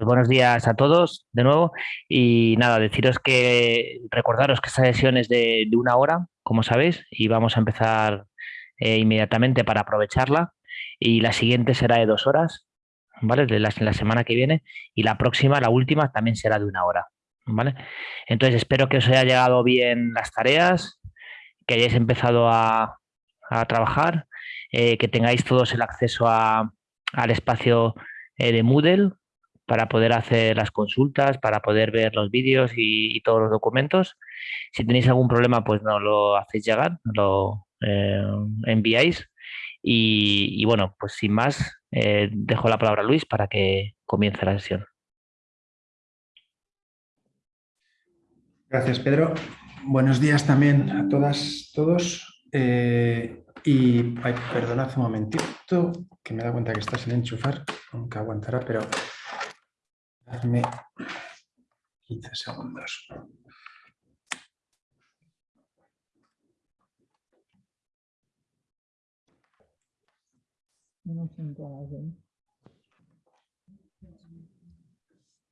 Pues buenos días a todos de nuevo y nada, deciros que recordaros que esta sesión es de, una hora, como sabéis, y vamos a empezar eh, inmediatamente para aprovecharla y la siguiente será de dos horas, ¿vale? De la, semana que viene y la próxima, la última, también será de una hora, ¿vale? Entonces espero que os haya llegado bien las tareas, que hayáis empezado a, trabajar, eh, que tengáis todos el acceso al espacio eh, de Moodle para poder hacer las consultas, para poder ver los vídeos y, todos los documentos. Si tenéis algún problema, pues no lo hacéis llegar, lo eh, enviáis. Y, bueno, pues sin más, dejo la palabra a Luis para que comience la sesión. Gracias, Pedro. Buenos días también a todas, todos. Eh, y ay, perdonad un momentito, que me da cuenta que está sin enchufar, aunque aguantará, pero Dame 15 segundos.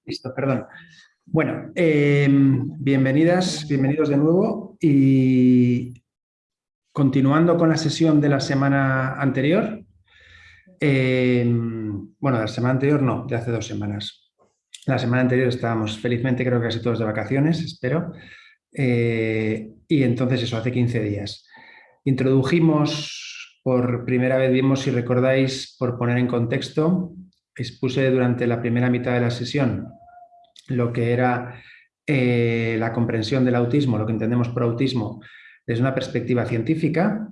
Listo, perdón. Bueno, em, bienvenidas, bienvenidos de nuevo y continuando con la sesión de la semana anterior, em, bueno, de la semana anterior no, de hace dos semanas. La semana anterior estábamos felizmente creo que casi todos de vacaciones, espero, eh, y entonces eso, hace 15 días. Introdujimos, por primera vez vimos, si recordáis, por poner en contexto, expuse durante la primera mitad de la sesión lo que era eh, la comprensión del autismo, lo que entendemos por autismo, desde una perspectiva científica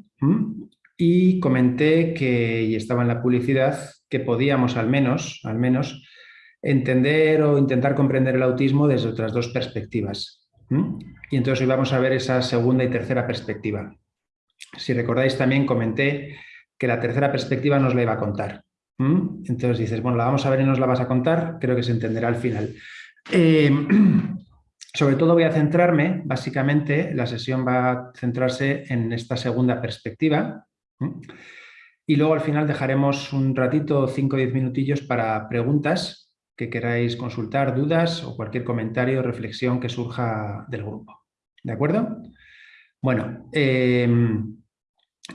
y comenté que, y estaba en la publicidad, que podíamos al menos, al menos entender o intentar comprender el autismo desde otras dos perspectivas. Y entonces hoy vamos a ver esa segunda y tercera perspectiva. Si recordáis también comenté que la tercera perspectiva nos la iba a contar. Entonces dices, bueno, la vamos a ver y nos la vas a contar, creo que se entenderá al final. Eh, sobre todo voy a centrarme, básicamente, la sesión va a centrarse en esta segunda perspectiva. Y luego al final dejaremos un ratito, 5 o 10 minutillos para preguntas que queráis consultar, dudas o cualquier comentario o reflexión que surja del grupo. ¿De acuerdo? Bueno, eh,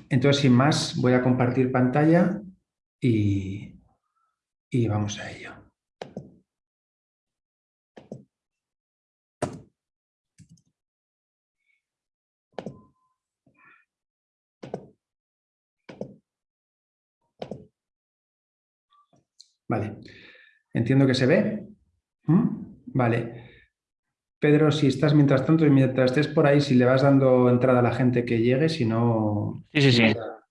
entonces sin más voy a compartir pantalla y vamos a ello. Vale. Entiendo que se ve. ¿Mm? Vale. Pedro, si estás mientras tanto y mientras estés por ahí, si le vas dando entrada a la gente que llegue, si no... Sí, sí, sí.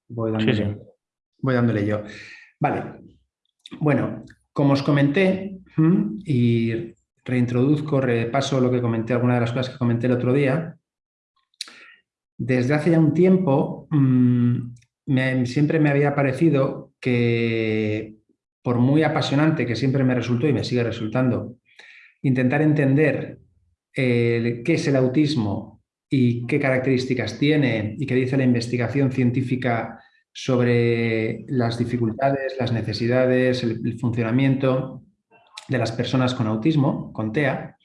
Voy dándole, yo. Vale. Bueno, como os comenté, y reintroduzco, repaso lo que comenté, algunas de las cosas que comenté el otro día, desde hace ya un tiempo mm, siempre me había parecido que por muy apasionante que siempre me resultó y me sigue resultando, intentar entender eh, qué es el autismo y qué características tiene y qué dice la investigación científica sobre las dificultades, las necesidades, el, funcionamiento de las personas con autismo, con TEA,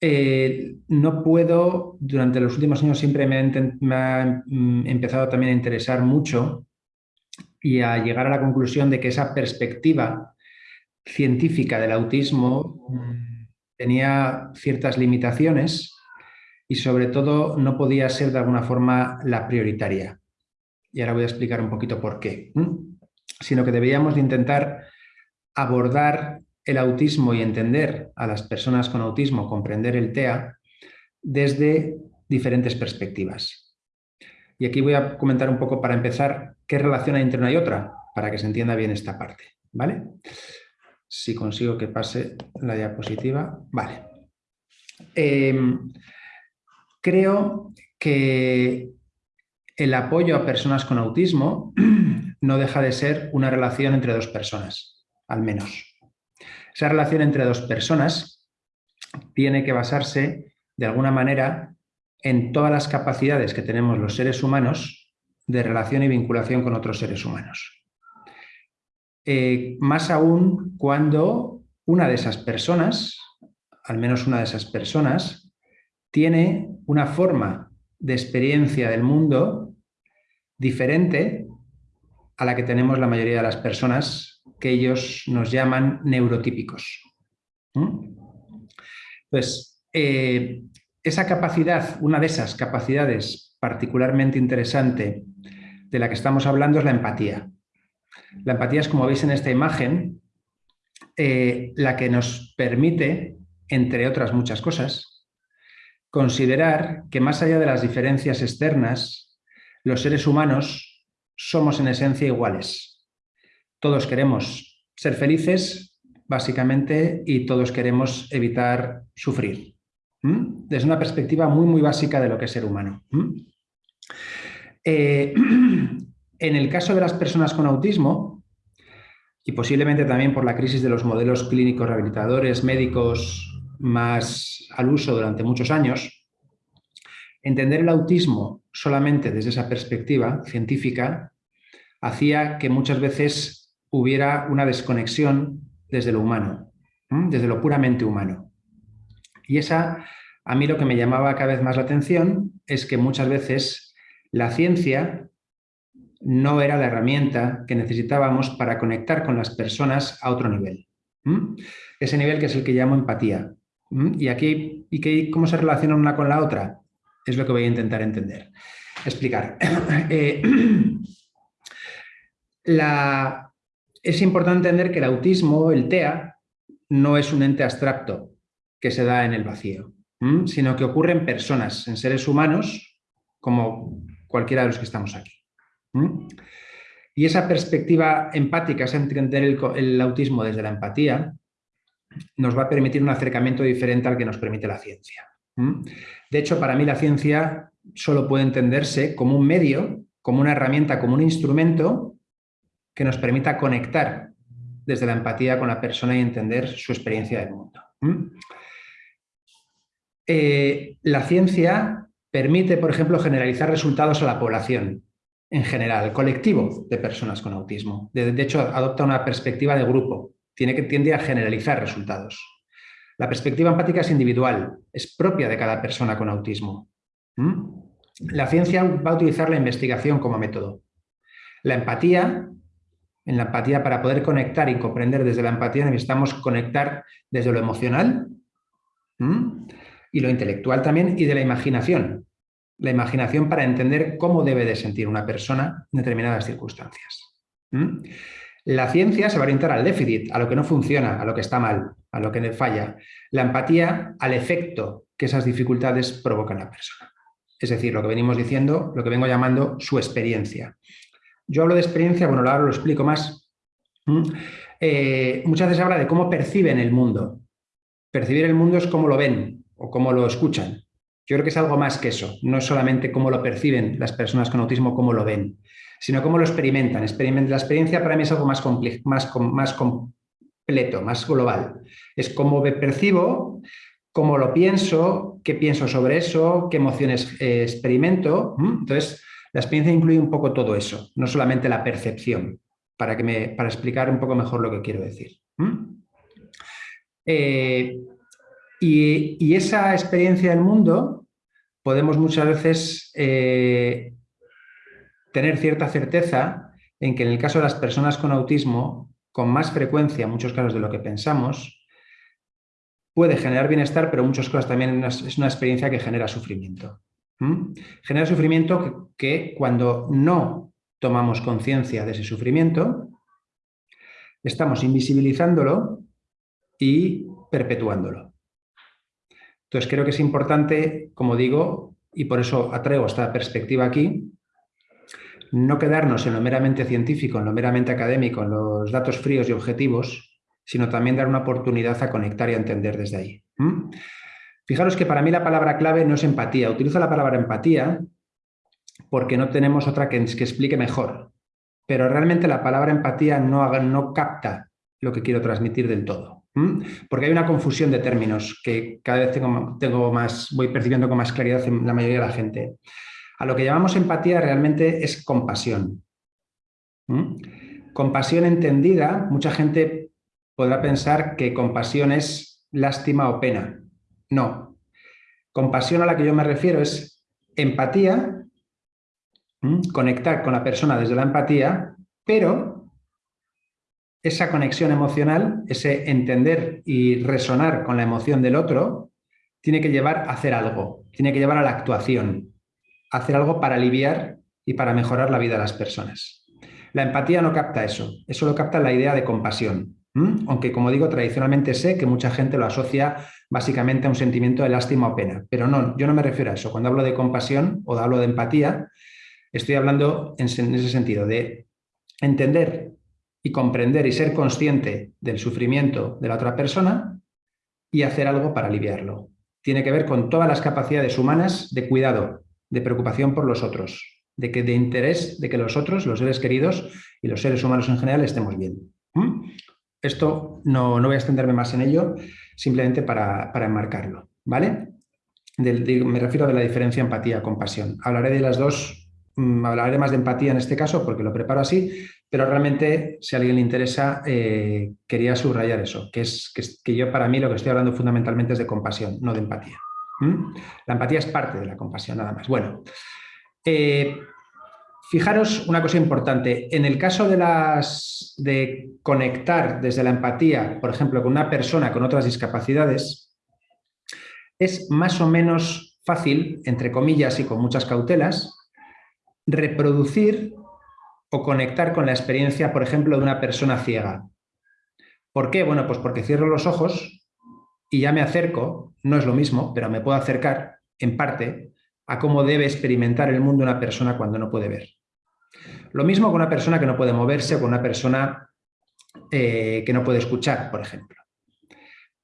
eh, no puedo, durante los últimos años siempre me ha, mm, empezado también a interesar mucho y a llegar a la conclusión de que esa perspectiva científica del autismo tenía ciertas limitaciones y sobre todo no podía ser de alguna forma la prioritaria. Y ahora voy a explicar un poquito por qué. Sino que debíamos de intentar abordar el autismo y entender a las personas con autismo, comprender el TEA, desde diferentes perspectivas. Y aquí voy a comentar un poco para empezar qué relación hay entre una y otra, para que se entienda bien esta parte. ¿vale? Si consigo que pase la diapositiva. Vale. Em, creo que el apoyo a personas con autismo no deja de ser una relación entre dos personas, al menos. Esa relación entre dos personas tiene que basarse de alguna manera en todas las capacidades que tenemos los seres humanos de relación y vinculación con otros seres humanos. Eh, más aún cuando una de esas personas, al menos una de esas personas, tiene una forma de experiencia del mundo diferente a la que tenemos la mayoría de las personas que ellos nos llaman neurotípicos. Pues esa capacidad, una de esas capacidades particularmente interesante de la que estamos hablando es la empatía. La empatía es, como veis en esta imagen, eh, la que nos permite, entre otras muchas cosas, considerar que más allá de las diferencias externas, los seres humanos somos en esencia iguales. Todos queremos ser felices, básicamente, y todos queremos evitar sufrir. Desde una perspectiva muy, muy básica de lo que es ser humano. Eh, en el caso de las personas con autismo, y posiblemente también por la crisis de los modelos clínicos rehabilitadores médicos más al uso durante muchos años, entender el autismo solamente desde esa perspectiva científica hacía que muchas veces hubiera una desconexión desde lo humano, desde lo puramente humano. Y esa, a mí lo que me llamaba cada vez más la atención es que muchas veces la ciencia no era la herramienta que necesitábamos para conectar con las personas a otro nivel. Ese nivel que es el que llamo empatía. Y aquí, ¿y cómo se relaciona una con la otra? Es lo que voy a intentar entender, explicar. Eh, es importante entender que el autismo, el TEA, no es un ente abstracto que se da en el vacío, sino que ocurre en personas, en seres humanos, como cualquiera de los que estamos aquí. Y esa perspectiva empática, es entender el, autismo desde la empatía, nos va a permitir un acercamiento diferente al que nos permite la ciencia. De hecho, para mí la ciencia solo puede entenderse como un medio, como una herramienta, como un instrumento que nos permita conectar desde la empatía con la persona y entender su experiencia del mundo. Eh, la ciencia permite, por ejemplo, generalizar resultados a la población en general, colectivo de personas con autismo. De, hecho, adopta una perspectiva de grupo, tiene que, tiende a generalizar resultados. La perspectiva empática es individual, es propia de cada persona con autismo. La ciencia va a utilizar la investigación como método. La empatía, en la empatía para poder conectar y comprender desde la empatía necesitamos conectar desde lo emocional y lo intelectual también y de la imaginación la imaginación para entender cómo debe de sentir una persona en determinadas circunstancias. La ciencia se va a orientar al déficit, a lo que no funciona, a lo que está mal, a lo que falla. La empatía al efecto que esas dificultades provocan a la persona. Es decir, lo que venimos diciendo, lo que vengo llamando su experiencia. Yo hablo de experiencia, bueno, ahora lo explico más. Eh, muchas veces habla de cómo perciben el mundo. Percibir el mundo es cómo lo ven o cómo lo escuchan. Yo creo que es algo más que eso, no es solamente cómo lo perciben las personas con autismo, cómo lo ven, sino cómo lo experimentan. La experiencia para mí es algo más, más, más completo, más global. Es cómo percibo, cómo lo pienso, qué pienso sobre eso, qué emociones eh, experimento. Entonces, la experiencia incluye un poco todo eso, no solamente la percepción, para, que me, para explicar un poco mejor lo que quiero decir. Y, esa experiencia del mundo podemos muchas veces eh, tener cierta certeza en que en el caso de las personas con autismo, con más frecuencia, en muchos casos de lo que pensamos, puede generar bienestar, pero en muchos casos también es una experiencia que genera sufrimiento. Genera sufrimiento que, cuando no tomamos conciencia de ese sufrimiento, estamos invisibilizándolo y perpetuándolo. Entonces creo que es importante, como digo, y por eso atraigo esta perspectiva aquí, no quedarnos en lo meramente científico, en lo meramente académico, en los datos fríos y objetivos, sino también dar una oportunidad a conectar y a entender desde ahí. Fijaros que para mí la palabra clave no es empatía. Utilizo la palabra empatía porque no tenemos otra que, que explique mejor. Pero realmente la palabra empatía no, no capta lo que quiero transmitir del todo. Porque hay una confusión de términos que cada vez tengo, más, voy percibiendo con más claridad en la mayoría de la gente. A lo que llamamos empatía realmente es compasión. Compasión entendida, mucha gente podrá pensar que compasión es lástima o pena. No. Compasión a la que yo me refiero es empatía, conectar con la persona desde la empatía, pero esa conexión emocional, ese entender y resonar con la emoción del otro, tiene que llevar a hacer algo, tiene que llevar a la actuación, hacer algo para aliviar y para mejorar la vida de las personas. La empatía no capta eso, eso lo capta la idea de compasión. Aunque, como digo, tradicionalmente sé que mucha gente lo asocia básicamente a un sentimiento de lástima o pena. Pero no, yo no me refiero a eso. Cuando hablo de compasión o hablo de empatía, estoy hablando en ese sentido, de entender y comprender y ser consciente del sufrimiento de la otra persona y hacer algo para aliviarlo. Tiene que ver con todas las capacidades humanas de cuidado, de preocupación por los otros, de, que, de interés de que los otros, los seres queridos y los seres humanos en general estemos bien. Esto no, voy a extenderme más en ello, simplemente para, enmarcarlo. ¿vale? me refiero a la diferencia empatía-compasión. Hablaré de las dos, mm, hablaré más de empatía en este caso porque lo preparo así, pero realmente, si a alguien le interesa, eh, quería subrayar eso, que es que, yo para mí lo que estoy hablando fundamentalmente es de compasión, no de empatía. La empatía es parte de la compasión, nada más. Bueno, eh, fijaros una cosa importante. En el caso de, las, de conectar desde la empatía, por ejemplo, con una persona con otras discapacidades, es más o menos fácil, entre comillas y con muchas cautelas, reproducir o conectar con la experiencia, por ejemplo, de una persona ciega. ¿Por qué? Bueno, pues porque cierro los ojos y ya me acerco, no es lo mismo, pero me puedo acercar, en parte, a cómo debe experimentar el mundo una persona cuando no puede ver. Lo mismo con una persona que no puede moverse o con una persona eh, que no puede escuchar, por ejemplo.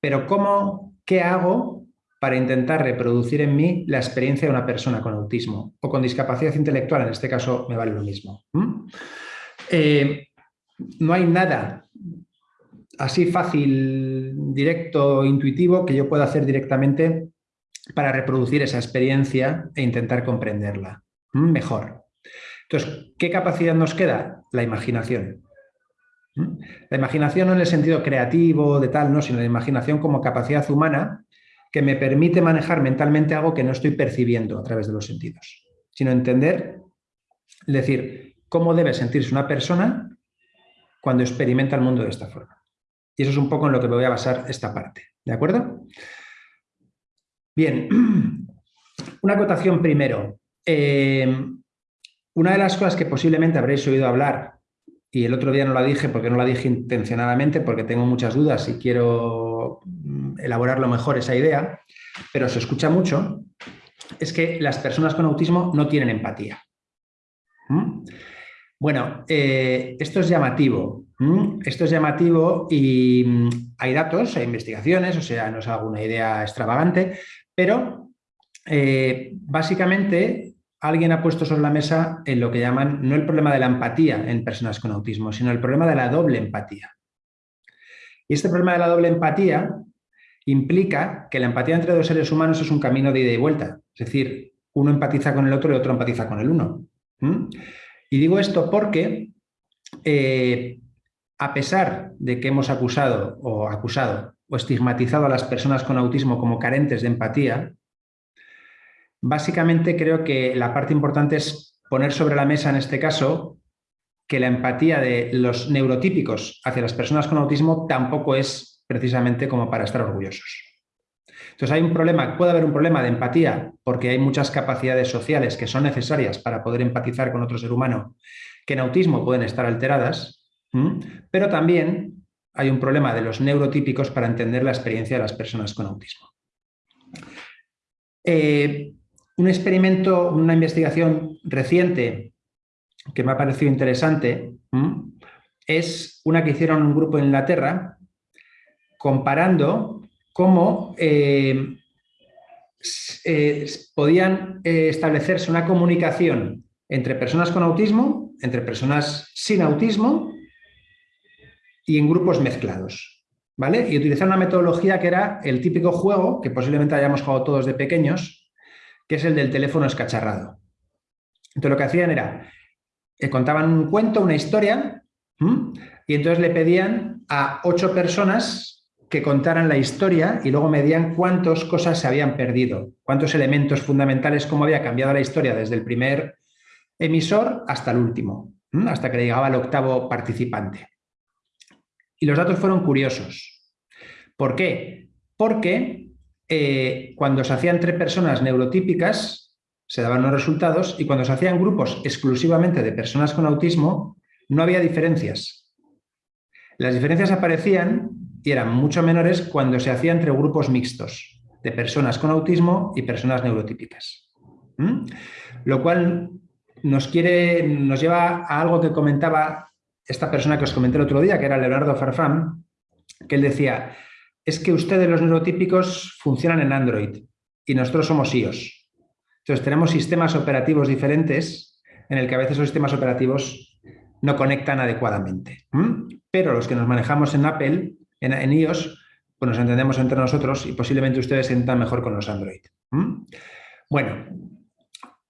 Pero ¿cómo, qué hago para intentar reproducir en mí la experiencia de una persona con autismo o con discapacidad intelectual? En este caso me vale lo mismo. Eh, no hay nada así fácil, directo, intuitivo que yo pueda hacer directamente para reproducir esa experiencia e intentar comprenderla mejor. Entonces, ¿qué capacidad nos queda? La imaginación. La imaginación no en el sentido creativo, de tal, no, sino la imaginación como capacidad humana que me permite manejar mentalmente algo que no estoy percibiendo a través de los sentidos, sino entender, es decir, cómo debe sentirse una persona cuando experimenta el mundo de esta forma. Y eso es un poco en lo que me voy a basar esta parte, ¿de acuerdo? Bien, una acotación primero. Eh, una de las cosas que posiblemente habréis oído hablar, y el otro día no la dije porque no la dije intencionadamente, porque tengo muchas dudas y quiero elaborarlo mejor esa idea, pero se escucha mucho, es que las personas con autismo no tienen empatía. ¿Mm? Bueno, eh, esto es llamativo. Esto es llamativo y mm, hay datos, hay investigaciones, o sea, no es alguna idea extravagante, pero eh, básicamente alguien ha puesto sobre la mesa en lo que llaman no el problema de la empatía en personas con autismo, sino el problema de la doble empatía. Y este problema de la doble empatía implica que la empatía entre dos seres humanos es un camino de ida y vuelta. Es decir, uno empatiza con el otro y otro empatiza con el uno. Y digo esto porque, eh, a pesar de que hemos acusado o acusado o estigmatizado a las personas con autismo como carentes de empatía, Básicamente creo que la parte importante es poner sobre la mesa en este caso que la empatía de los neurotípicos hacia las personas con autismo tampoco es precisamente como para estar orgullosos. Entonces hay un problema, puede haber un problema de empatía porque hay muchas capacidades sociales que son necesarias para poder empatizar con otro ser humano que en autismo pueden estar alteradas, pero también hay un problema de los neurotípicos para entender la experiencia de las personas con autismo. Eh, un experimento, una investigación reciente que me ha parecido interesante es una que hicieron un grupo en Inglaterra comparando cómo eh, eh, podían eh, establecerse una comunicación entre personas con autismo, entre personas sin autismo y en grupos mezclados. ¿vale? Y utilizar una metodología que era el típico juego que posiblemente hayamos jugado todos de pequeños, que es el del teléfono escacharrado. Entonces lo que hacían era, eh, contaban un cuento, una historia, y entonces le pedían a ocho personas que contaran la historia y luego medían cuántas cosas se habían perdido, cuántos elementos fundamentales, cómo había cambiado la historia desde el primer emisor hasta el último, hasta que llegaba el octavo participante. Y los datos fueron curiosos. ¿Por qué? Porque eh, cuando se hacían tres personas neurotípicas, se daban los resultados, y cuando se hacían grupos exclusivamente de personas con autismo, no había diferencias. Las diferencias aparecían y eran mucho menores cuando se hacía entre grupos mixtos de personas con autismo y personas neurotípicas. Lo cual nos, quiere, nos lleva a algo que comentaba esta persona que os comenté el otro día, que era Leonardo Farfán, que él decía, es que ustedes los neurotípicos funcionan en Android y nosotros somos iOS. Entonces tenemos sistemas operativos diferentes en el que a veces los sistemas operativos no conectan adecuadamente. Pero los que nos manejamos en Apple, en, iOS, pues nos entendemos entre nosotros y posiblemente ustedes se entiendan mejor con los Android. Bueno,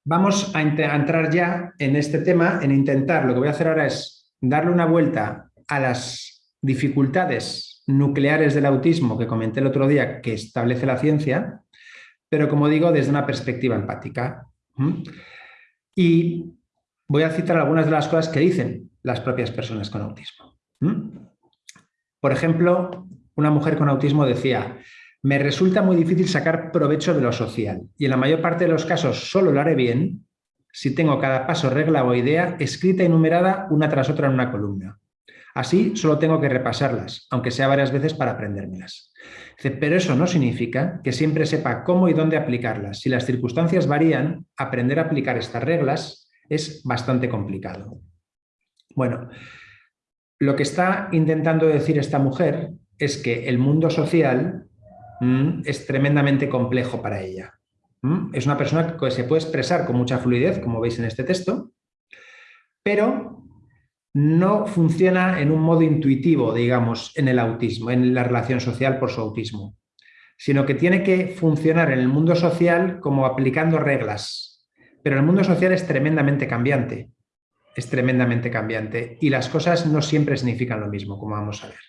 vamos a, a entrar ya en este tema, en intentar, lo que voy a hacer ahora es darle una vuelta a las dificultades nucleares del autismo que comenté el otro día que establece la ciencia, pero como digo, desde una perspectiva empática. Y voy a citar algunas de las cosas que dicen las propias personas con autismo. Por ejemplo, una mujer con autismo decía, me resulta muy difícil sacar provecho de lo social y en la mayor parte de los casos solo lo haré bien si tengo cada paso, regla o idea escrita y numerada una tras otra en una columna. Así solo tengo que repasarlas, aunque sea varias veces para aprendérmelas. Pero eso no significa que siempre sepa cómo y dónde aplicarlas. Si las circunstancias varían, aprender a aplicar estas reglas es bastante complicado. Bueno, lo que está intentando decir esta mujer es que el mundo social mm, es tremendamente complejo para ella. Mm, es una persona que se puede expresar con mucha fluidez, como veis en este texto, pero no funciona en un modo intuitivo, digamos, en el autismo, en la relación social por su autismo, sino que tiene que funcionar en el mundo social como aplicando reglas. Pero el mundo social es tremendamente cambiante, es tremendamente cambiante y las cosas no siempre significan lo mismo, como vamos a ver.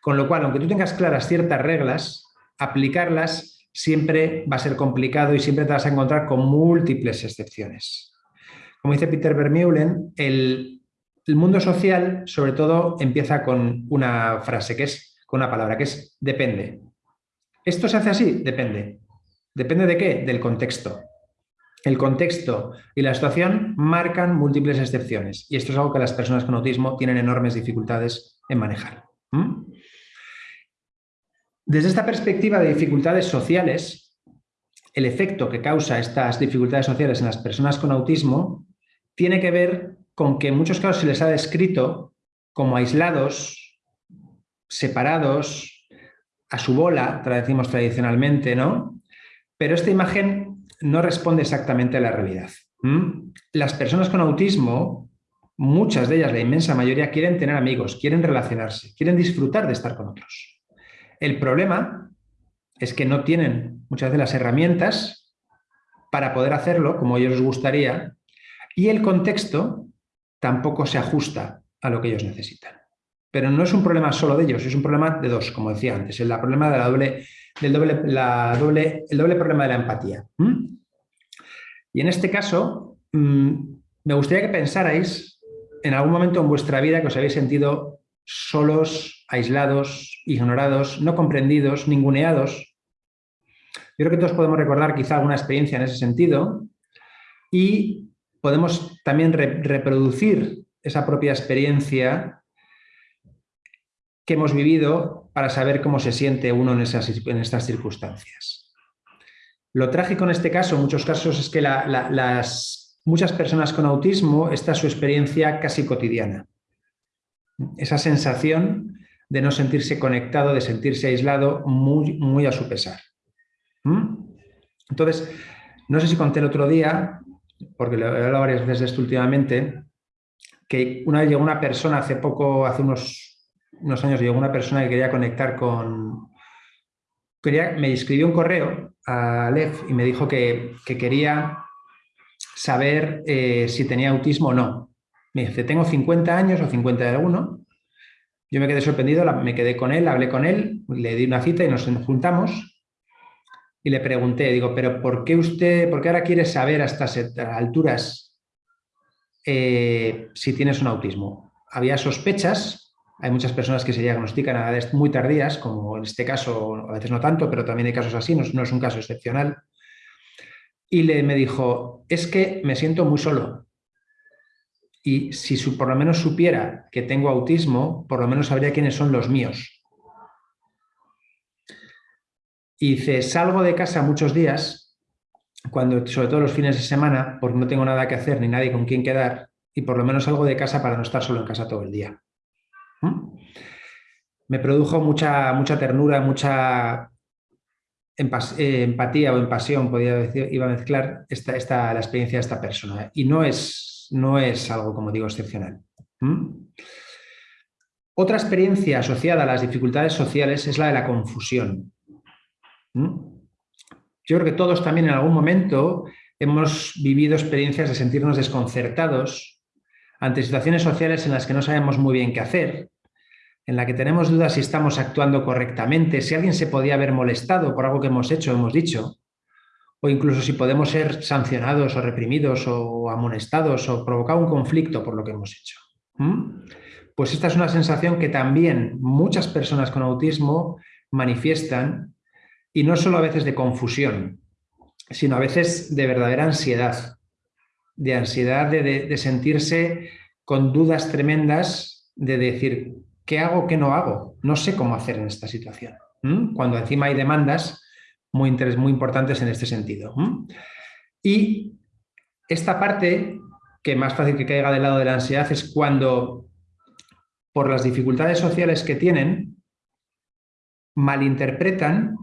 Con lo cual, aunque tú tengas claras ciertas reglas, aplicarlas siempre va a ser complicado y siempre te vas a encontrar con múltiples excepciones. Como dice Peter Vermeulen, el el mundo social, sobre todo, empieza con una frase, que es, con una palabra, que es depende. ¿Esto se hace así? Depende. ¿Depende de qué? Del contexto. El contexto y la situación marcan múltiples excepciones y esto es algo que las personas con autismo tienen enormes dificultades en manejar. Desde esta perspectiva de dificultades sociales, el efecto que causa estas dificultades sociales en las personas con autismo tiene que ver con que en muchos casos se les ha descrito como aislados, separados, a su bola, decimos tradicionalmente, ¿no? Pero esta imagen no responde exactamente a la realidad. Las personas con autismo, muchas de ellas, la inmensa mayoría, quieren tener amigos, quieren relacionarse, quieren disfrutar de estar con otros. El problema es que no tienen muchas de las herramientas para poder hacerlo como ellos les gustaría y el contexto tampoco se ajusta a lo que ellos necesitan. Pero no es un problema solo de ellos, es un problema de dos, como decía antes, el problema de la doble, del doble, el doble problema de la empatía. Y en este caso, mm, me gustaría que pensarais en algún momento en vuestra vida que os habéis sentido solos, aislados, ignorados, no comprendidos, ninguneados. Yo creo que todos podemos recordar quizá alguna experiencia en ese sentido y podemos también reproducir esa propia experiencia que hemos vivido para saber cómo se siente uno en, esas, en estas circunstancias. Lo trágico en este caso, en muchos casos, es que las, muchas personas con autismo, esta es su experiencia casi cotidiana. Esa sensación de no sentirse conectado, de sentirse aislado, muy, muy a su pesar. ¿Mm? Entonces, no sé si conté el otro día, porque lo he hablado varias veces de esto últimamente, que una vez llegó una persona, hace poco, hace unos, unos años, llegó una persona que quería conectar con... Quería, me escribió un correo a Lev y me dijo que, quería saber eh, si tenía autismo o no. Me dice, tengo 50 años o 51 Yo me quedé sorprendido, me quedé con él, hablé con él, le di una cita y nos juntamos y le pregunté, digo, pero ¿por qué usted, por qué ahora quiere saber a estas alturas eh, si tienes un autismo? Había sospechas, hay muchas personas que se diagnostican a edades muy tardías, como en este caso, a veces no tanto, pero también hay casos así, no, es un caso excepcional. Y le, me dijo, es que me siento muy solo, y si por lo menos supiera que tengo autismo, por lo menos sabría quiénes son los míos. Y dice, salgo de casa muchos días, cuando, sobre todo los fines de semana, porque no tengo nada que hacer ni nadie con quien quedar, y por lo menos salgo de casa para no estar solo en casa todo el día. Me produjo mucha, mucha ternura, mucha eh, empatía o empasión, podía decir, iba a mezclar esta, esta, la experiencia de esta persona. Y no es no es algo, como digo, excepcional. Otra experiencia asociada a las dificultades sociales es la de la confusión. Yo creo que todos también en algún momento hemos vivido experiencias de sentirnos desconcertados ante situaciones sociales en las que no sabemos muy bien qué hacer, en la que tenemos dudas si estamos actuando correctamente, si alguien se podía haber molestado por algo que hemos hecho o hemos dicho, o incluso si podemos ser sancionados o reprimidos o amonestados o provocar un conflicto por lo que hemos hecho. Pues esta es una sensación que también muchas personas con autismo manifiestan y no solo a veces de confusión, sino a veces de verdadera ansiedad, de ansiedad de, sentirse con dudas tremendas de decir, ¿qué hago, qué no hago? No sé cómo hacer en esta situación. Cuando encima hay demandas muy, muy importantes en este sentido. Y esta parte, que más fácil que caiga del lado de la ansiedad, es cuando, por las dificultades sociales que tienen, malinterpretan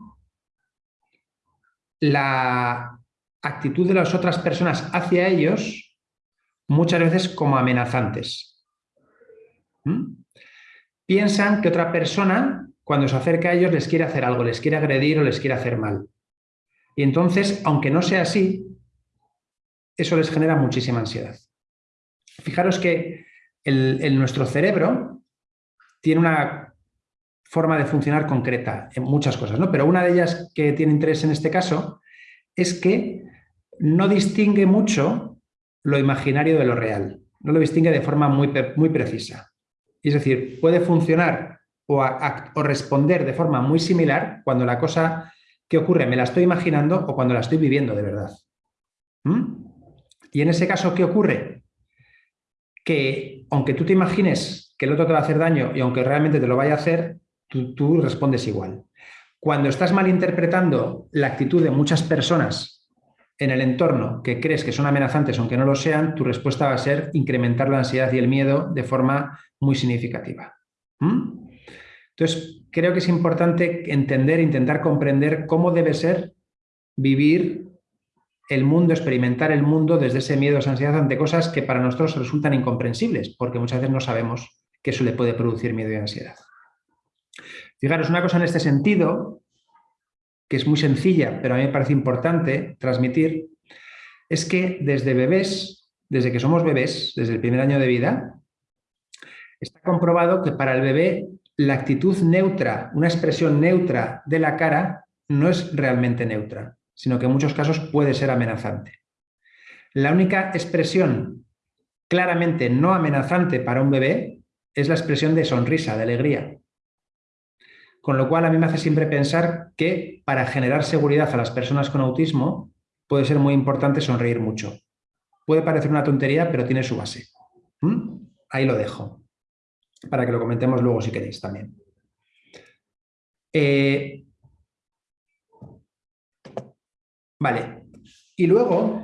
la actitud de las otras personas hacia ellos muchas veces como amenazantes. Piensan que otra persona cuando se acerca a ellos les quiere hacer algo, les quiere agredir o les quiere hacer mal. Y entonces, aunque no sea así, eso les genera muchísima ansiedad. Fijaros que el, nuestro cerebro tiene una forma de funcionar concreta en muchas cosas, ¿no? pero una de ellas que tiene interés en este caso es que no distingue mucho lo imaginario de lo real, no lo distingue de forma muy, muy precisa. Es decir, puede funcionar o, responder de forma muy similar cuando la cosa que ocurre me la estoy imaginando o cuando la estoy viviendo de verdad. ¿Mm? Y en ese caso, ¿qué ocurre? Que aunque tú te imagines que el otro te va a hacer daño y aunque realmente te lo vaya a hacer, tú, tú respondes igual. Cuando estás malinterpretando la actitud de muchas personas en el entorno que crees que son amenazantes aunque no lo sean, tu respuesta va a ser incrementar la ansiedad y el miedo de forma muy significativa. ¿Mm? Entonces, creo que es importante entender, intentar comprender cómo debe ser vivir el mundo, experimentar el mundo desde ese miedo, esa ansiedad ante cosas que para nosotros resultan incomprensibles, porque muchas veces no sabemos que eso le puede producir miedo y ansiedad. Fijaros, una cosa en este sentido, que es muy sencilla, pero a mí me parece importante transmitir, es que desde bebés, desde que somos bebés, desde el primer año de vida, está comprobado que para el bebé la actitud neutra, una expresión neutra de la cara, no es realmente neutra, sino que en muchos casos puede ser amenazante. La única expresión claramente no amenazante para un bebé es la expresión de sonrisa, de alegría. Con lo cual a mí me hace siempre pensar que para generar seguridad a las personas con autismo puede ser muy importante sonreír mucho. Puede parecer una tontería, pero tiene su base. ¿Mm? Ahí lo dejo para que lo comentemos luego si queréis también. Eh, vale, y luego,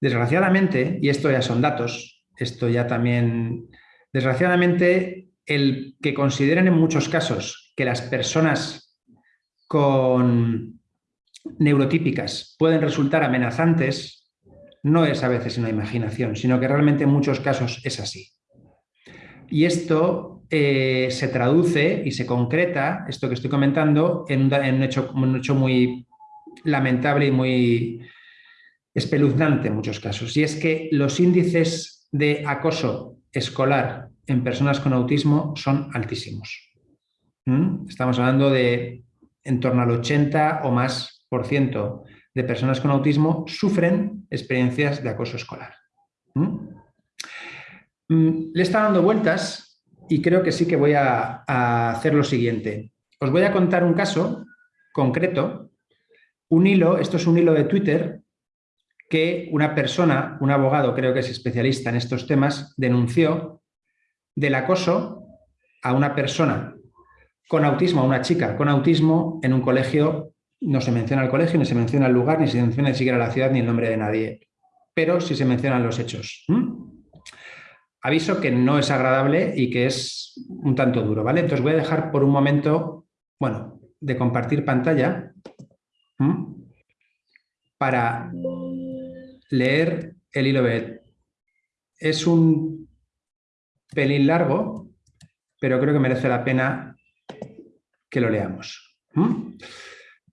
desgraciadamente, y esto ya son datos, esto ya también, desgraciadamente, el que consideren en muchos casos que las personas con neurotípicas pueden resultar amenazantes, no es a veces una imaginación, sino que realmente en muchos casos es así. Y esto eh, se traduce y se concreta, esto que estoy comentando, en un, hecho, un hecho muy lamentable y muy espeluznante en muchos casos. Y es que los índices de acoso escolar en personas con autismo son altísimos. ¿Mm? Estamos hablando de en torno al 80 o más por ciento de personas con autismo sufren experiencias de acoso escolar. ¿Mm? Mm, le está dando vueltas y creo que sí que voy a, hacer lo siguiente. Os voy a contar un caso concreto, un hilo, esto es un hilo de Twitter que una persona, un abogado, creo que es especialista en estos temas, denunció del acoso a una persona con autismo, a una chica con autismo en un colegio, no se menciona el colegio, ni se menciona el lugar, ni se menciona ni siquiera la ciudad, ni el nombre de nadie, pero sí se mencionan los hechos. Aviso que no es agradable y que es un tanto duro, ¿vale? Entonces voy a dejar por un momento, bueno, de compartir pantalla para leer el hilo B. Es un pelín largo, pero creo que merece la pena que lo leamos.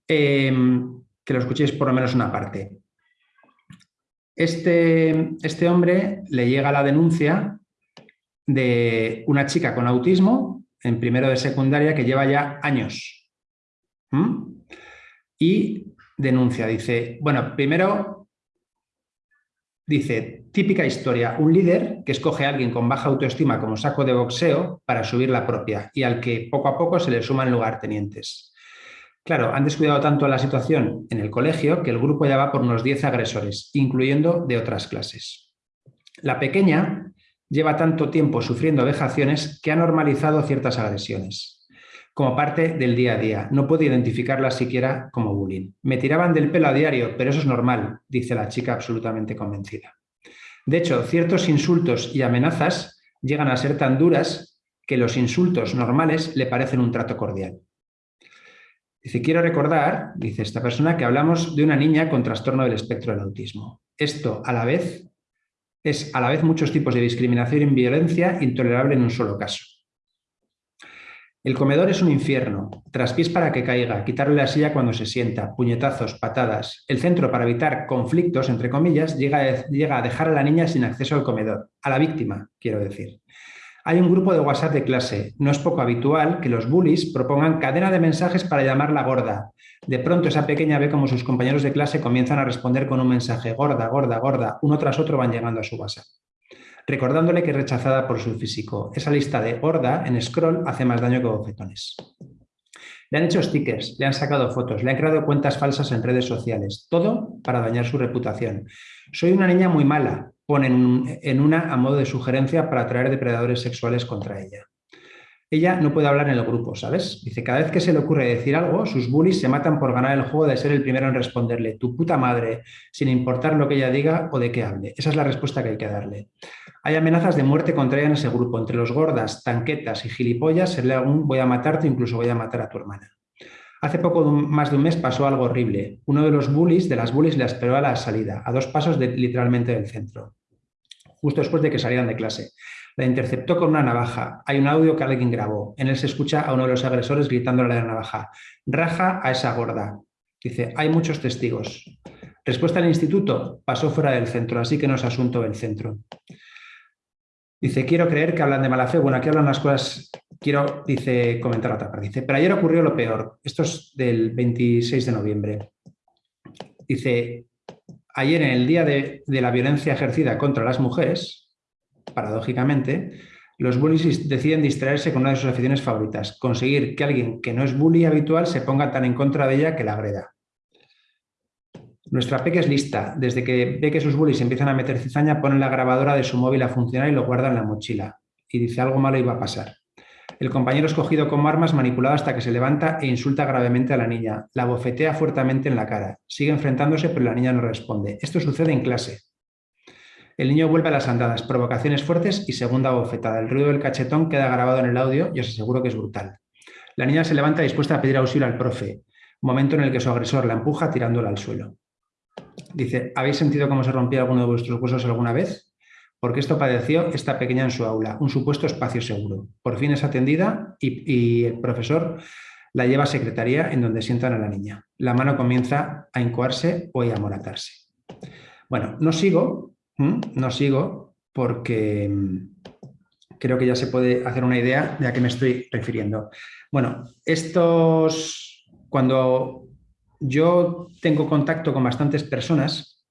Em, que lo escuchéis por lo menos una parte. Este, este hombre le llega la denuncia de una chica con autismo en primero de secundaria que lleva ya años. Y denuncia, dice, bueno, primero dice, típica historia, un líder que escoge a alguien con baja autoestima como saco de boxeo para subir la propia y al que poco a poco se le suman lugartenientes. Claro, han descuidado tanto la situación en el colegio que el grupo ya va por unos 10 agresores, incluyendo de otras clases. La pequeña lleva tanto tiempo sufriendo vejaciones que ha normalizado ciertas agresiones como parte del día a día. No puedo identificarla siquiera como bullying. Me tiraban del pelo a diario, pero eso es normal, dice la chica absolutamente convencida. De hecho, ciertos insultos y amenazas llegan a ser tan duras que los insultos normales le parecen un trato cordial. Dice, quiero recordar, dice esta persona, que hablamos de una niña con trastorno del espectro del autismo. Esto, a la vez, es a la vez muchos tipos de discriminación y violencia intolerable en un solo caso. El comedor es un infierno, traspiés para que caiga, quitarle la silla cuando se sienta, puñetazos, patadas. El centro para evitar conflictos, entre comillas, llega a, dejar a la niña sin acceso al comedor, a la víctima, quiero decir. Hay un grupo de WhatsApp de clase. No es poco habitual que los bullies propongan cadena de mensajes para llamarla gorda. De pronto esa pequeña ve como sus compañeros de clase comienzan a responder con un mensaje gorda, gorda, gorda. Uno tras otro van llegando a su WhatsApp recordándole que es rechazada por su físico. Esa lista de gorda en scroll hace más daño que bofetones. Le han hecho stickers, le han sacado fotos, le han creado cuentas falsas en redes sociales, todo para dañar su reputación. Soy una niña muy mala, ponen en una a modo de sugerencia para atraer depredadores sexuales contra ella. Ella no puede hablar en el grupo, ¿sabes? Dice, cada vez que se le ocurre decir algo, sus bullies se matan por ganar el juego de ser el primero en responderle, tu puta madre, sin importar lo que ella diga o de qué hable. Esa es la respuesta que hay que darle. Hay amenazas de muerte contra ella en ese grupo. Entre los gordas, tanquetas y gilipollas se lee algún voy a matarte, incluso voy a matar a tu hermana. Hace poco más de un mes pasó algo horrible. Uno de los bullies, de las bullies, le esperó a la salida, a dos pasos literalmente del centro, justo después de que salieran de clase. La interceptó con una navaja. Hay un audio que alguien grabó. En él se escucha a uno de los agresores gritándole a la navaja. Raja a esa gorda. Dice, hay muchos testigos. Respuesta al instituto, pasó fuera del centro, así que no es asunto del centro. Dice, quiero creer que hablan de mala fe. Bueno, aquí hablan las cosas, quiero, dice, comentar otra parte. Dice, pero ayer ocurrió lo peor. Esto es del 26 de noviembre. Dice, ayer en el día de, la violencia ejercida contra las mujeres, paradójicamente, los bullies deciden distraerse con una de sus aficiones favoritas, conseguir que alguien que no es bully habitual se ponga tan en contra de ella que la agreda. Nuestra peque es lista. Desde que ve que sus bullies empiezan a meter cizaña, pone la grabadora de su móvil a funcionar y lo guarda en la mochila. Y dice algo malo iba a pasar. El compañero es cogido como armas, manipulado hasta que se levanta e insulta gravemente a la niña. La bofetea fuertemente en la cara. Sigue enfrentándose, pero la niña no responde. Esto sucede en clase. El niño vuelve a las andadas, provocaciones fuertes y segunda bofetada. El ruido del cachetón queda grabado en el audio y os aseguro que es brutal. La niña se levanta dispuesta a pedir auxilio al profe, momento en el que su agresor la empuja tirándola al suelo. Dice, ¿habéis sentido cómo se rompía alguno de vuestros huesos alguna vez? Porque esto padeció esta pequeña en su aula, un supuesto espacio seguro. Por fin es atendida y, el profesor la lleva a secretaría en donde sientan a la niña. La mano comienza a incoarse o a amoratarse. Bueno, no sigo, no sigo porque, creo que ya se puede hacer una idea de a qué me estoy refiriendo. Bueno, estos, cuando yo tengo contacto con bastantes personas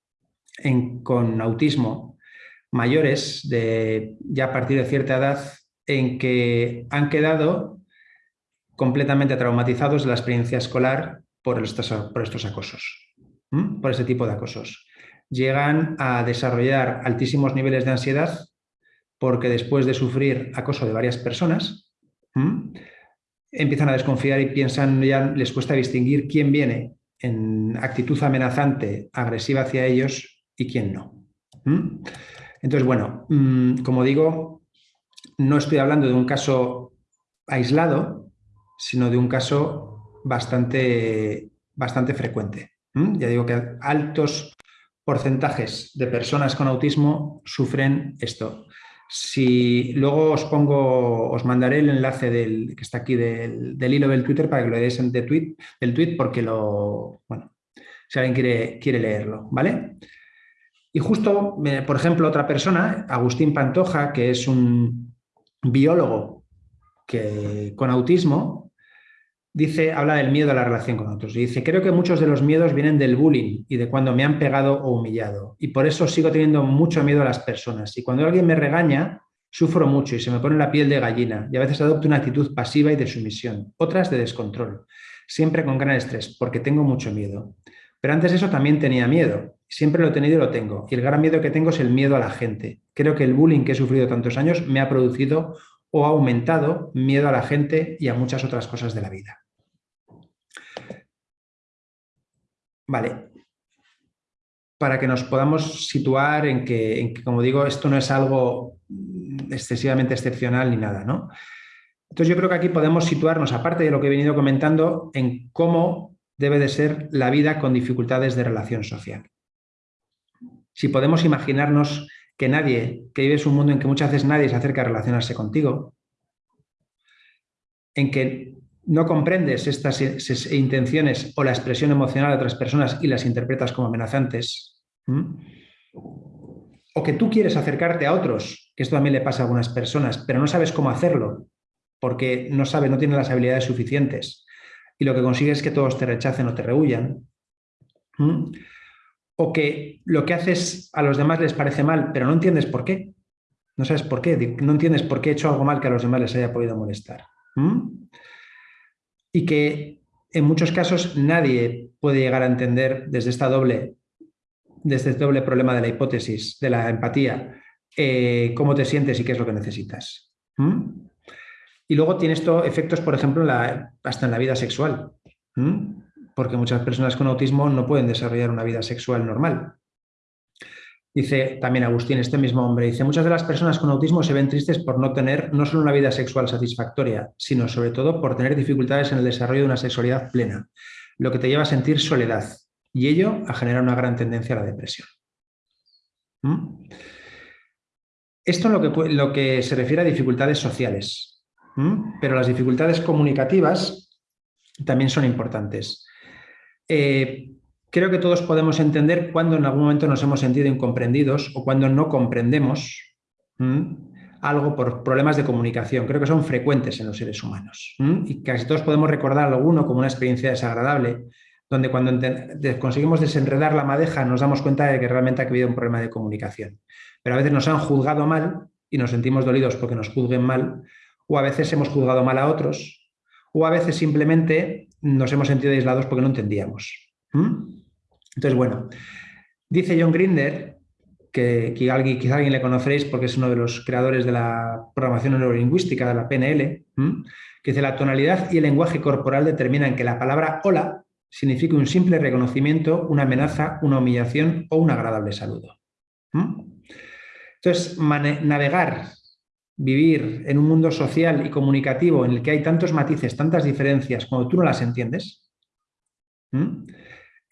con autismo mayores, de, ya a partir de cierta edad, en que han quedado completamente traumatizados de la experiencia escolar por estos, por estos acosos, por este tipo de acosos. Llegan a desarrollar altísimos niveles de ansiedad porque después de sufrir acoso de varias personas, empiezan a desconfiar y piensan, ya les cuesta distinguir quién viene en actitud amenazante, agresiva hacia ellos y quién no. Entonces, bueno, mm, como digo, no estoy hablando de un caso aislado, sino de un caso bastante, bastante frecuente. Ya digo que altos porcentajes de personas con autismo sufren esto. Si luego os pongo, os mandaré el enlace del, que está aquí del, hilo del Twitter para que lo deis de tweet, del tweet porque lo, bueno, si alguien quiere, quiere leerlo, ¿vale? Y justo, por ejemplo, otra persona, Agustín Pantoja, que es un biólogo que, con autismo, dice, habla del miedo a la relación con otros. Dice, creo que muchos de los miedos vienen del bullying y de cuando me han pegado o humillado. Y por eso sigo teniendo mucho miedo a las personas. Y cuando alguien me regaña, sufro mucho y se me pone la piel de gallina. Y a veces adopto una actitud pasiva y de sumisión, otras de descontrol. Siempre con gran estrés, porque tengo mucho miedo. Pero antes de eso también tenía miedo. Siempre lo he tenido y lo tengo. Y el gran miedo que tengo es el miedo a la gente. Creo que el bullying que he sufrido tantos años me ha producido o ha aumentado miedo a la gente y a muchas otras cosas de la vida. Vale. Para que nos podamos situar en que, como digo, esto no es algo excesivamente excepcional ni nada, ¿no? Entonces yo creo que aquí podemos situarnos, aparte de lo que he venido comentando, en cómo debe de ser la vida con dificultades de relación social. Si podemos imaginarnos que nadie, que vives un mundo en que muchas veces nadie se acerca a relacionarse contigo, en que no comprendes estas intenciones o la expresión emocional de otras personas y las interpretas como amenazantes, o que tú quieres acercarte a otros, que esto también le pasa a algunas personas, pero no sabes cómo hacerlo, porque no sabes, no tienes las habilidades suficientes, y lo que consigues es que todos te rechacen o te rehuyan, o que lo que haces a los demás les parece mal, pero no entiendes por qué, no sabes por qué, no entiendes por qué he hecho algo mal que a los demás les haya podido molestar y que en muchos casos nadie puede llegar a entender desde, esta doble, desde este doble problema de la hipótesis, de la empatía, eh, cómo te sientes y qué es lo que necesitas. Y luego tiene esto efectos, por ejemplo, hasta en la vida sexual, porque muchas personas con autismo no pueden desarrollar una vida sexual normal. Dice también Agustín, este mismo hombre, dice, muchas de las personas con autismo se ven tristes por no tener no solo una vida sexual satisfactoria, sino sobre todo por tener dificultades en el desarrollo de una sexualidad plena, lo que te lleva a sentir soledad y ello a generar una gran tendencia a la depresión. ¿Mm? Esto lo que, lo que se refiere a dificultades sociales, pero las dificultades comunicativas también son importantes. Eh, Creo que todos podemos entender cuando en algún momento nos hemos sentido incomprendidos o cuando no comprendemos algo por problemas de comunicación. Creo que son frecuentes en los seres humanos y casi todos podemos recordar alguno como una experiencia desagradable, donde cuando conseguimos desenredar la madeja nos damos cuenta de que realmente ha habido un problema de comunicación. Pero a veces nos han juzgado mal y nos sentimos dolidos porque nos juzguen mal, o a veces hemos juzgado mal a otros, o a veces simplemente nos hemos sentido aislados porque no entendíamos. Entonces, bueno, dice John Grinder, que, alguien, quizá alguien le conoceréis porque es uno de los creadores de la programación neurolingüística, de la PNL, que dice la tonalidad y el lenguaje corporal determinan que la palabra hola significa un simple reconocimiento, una amenaza, una humillación o un agradable saludo. Entonces, navegar, vivir en un mundo social y comunicativo en el que hay tantos matices, tantas diferencias, cuando tú no las entiendes,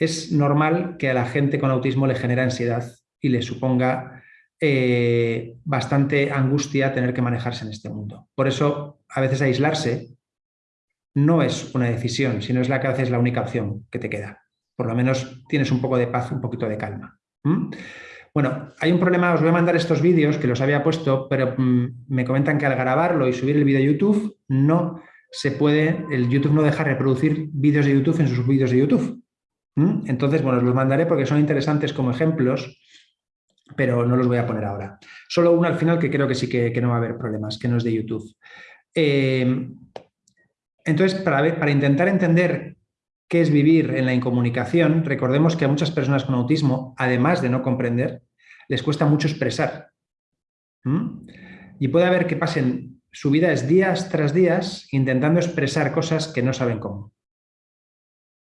es normal que a la gente con autismo le genere ansiedad y le suponga eh, bastante angustia tener que manejarse en este mundo. Por eso, a veces aislarse no es una decisión, sino es la que haces la única opción que te queda. Por lo menos tienes un poco de paz, un poquito de calma. Bueno, hay un problema, os voy a mandar estos vídeos que los había puesto, pero mm, me comentan que al grabarlo y subir el vídeo a YouTube no se puede, el YouTube no deja reproducir vídeos de YouTube en sus vídeos de YouTube. ¿Mm? Entonces, bueno, os los mandaré porque son interesantes como ejemplos, pero no los voy a poner ahora. Solo uno al final que creo que sí que, no va a haber problemas, que no es de YouTube. Eh, entonces, para, para intentar entender qué es vivir en la incomunicación, recordemos que a muchas personas con autismo, además de no comprender, les cuesta mucho expresar. ¿Mm? Y puede haber que pasen su vida es días tras días intentando expresar cosas que no saben cómo